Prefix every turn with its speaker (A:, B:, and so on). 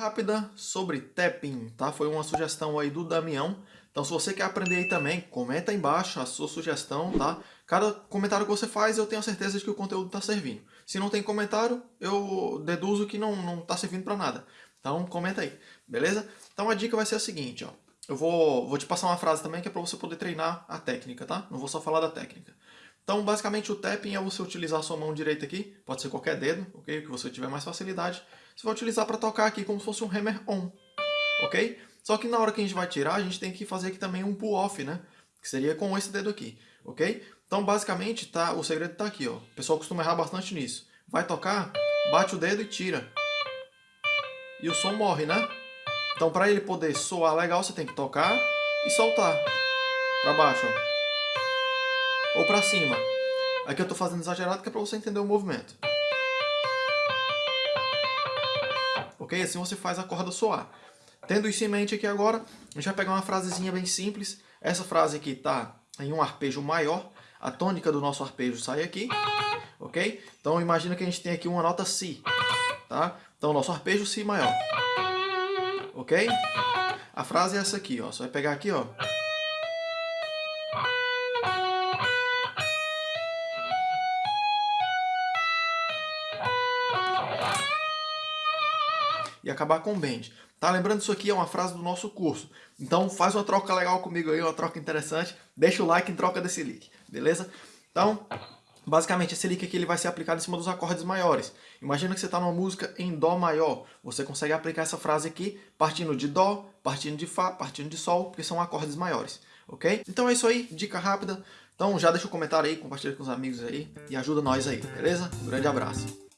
A: rápida sobre tapping, tá? Foi uma sugestão aí do Damião. Então se você quer aprender aí também, comenta aí embaixo a sua sugestão, tá? Cada comentário que você faz, eu tenho certeza de que o conteúdo está servindo. Se não tem comentário, eu deduzo que não, não tá servindo para nada. Então comenta aí, beleza? Então a dica vai ser a seguinte, ó. Eu vou, vou te passar uma frase também que é para você poder treinar a técnica, tá? Não vou só falar da técnica. Então, basicamente, o tapping é você utilizar a sua mão direita aqui, pode ser qualquer dedo, ok? O que você tiver mais facilidade. Você vai utilizar para tocar aqui como se fosse um hammer on, ok? Só que na hora que a gente vai tirar, a gente tem que fazer aqui também um pull off, né? Que seria com esse dedo aqui, ok? Então, basicamente, tá, o segredo está aqui, ó. O pessoal costuma errar bastante nisso. Vai tocar, bate o dedo e tira. E o som morre, né? Então, para ele poder soar legal, você tem que tocar e soltar. Para baixo, ó. Ou para cima. Aqui eu estou fazendo exagerado, que é para você entender o movimento. Ok? Assim você faz a corda soar. Tendo isso em mente aqui agora, a gente vai pegar uma frasezinha bem simples. Essa frase aqui está em um arpejo maior. A tônica do nosso arpejo sai aqui. Ok? Então imagina que a gente tem aqui uma nota Si. Tá? Então nosso arpejo Si maior ok? A frase é essa aqui, ó. Você vai pegar aqui, ó. E acabar com bend. Tá? Lembrando, isso aqui é uma frase do nosso curso. Então faz uma troca legal comigo aí, uma troca interessante. Deixa o like em troca desse link, beleza? Então, Basicamente, esse lick aqui ele vai ser aplicado em cima dos acordes maiores. Imagina que você está numa música em Dó maior. Você consegue aplicar essa frase aqui partindo de Dó, partindo de Fá, partindo de Sol, porque são acordes maiores. Ok? Então é isso aí, dica rápida. Então já deixa o um comentário aí, compartilha com os amigos aí e ajuda nós aí, beleza? Um grande abraço.